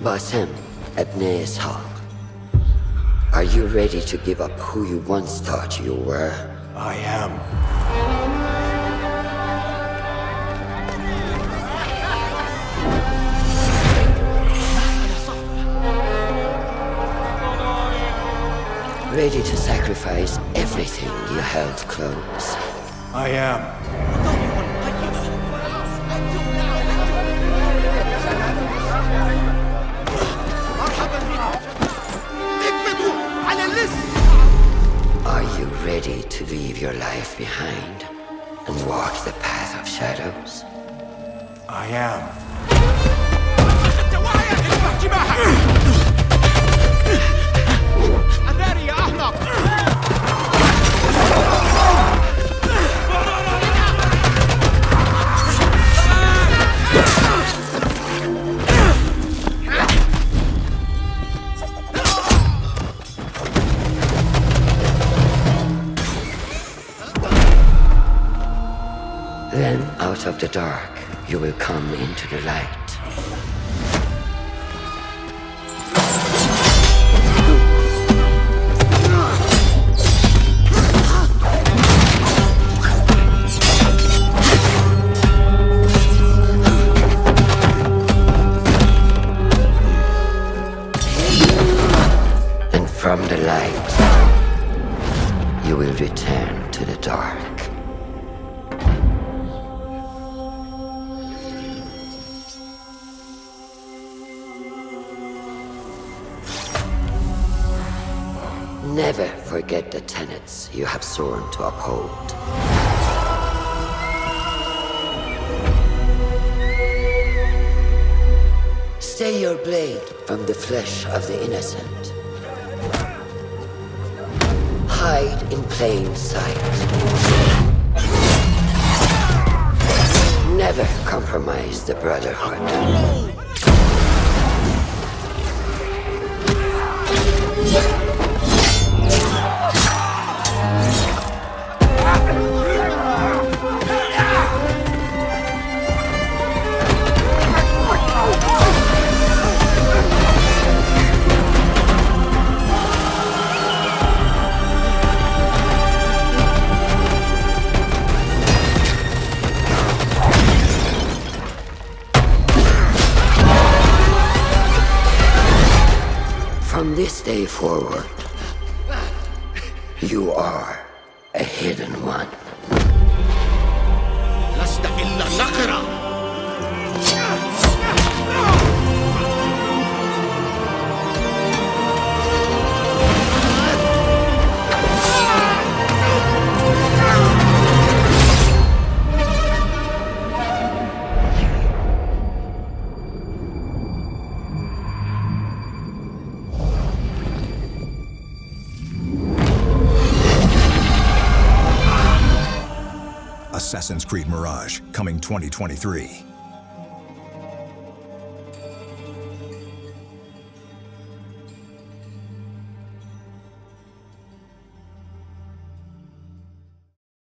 Basim Ibn Ishaq. Are you ready to give up who you once thought you were? I am. Ready to sacrifice everything you held close? I am. Ready to leave your life behind and walk the path of shadows? I am. Then, out of the dark, you will come into the light. And from the light, you will return to the dark. Never forget the tenets you have sworn to uphold. Stay your blade from the flesh of the innocent. Hide in plain sight. Never compromise the Brotherhood. From this day forward, you are a hidden one. Assassin's Creed Mirage, coming 2023.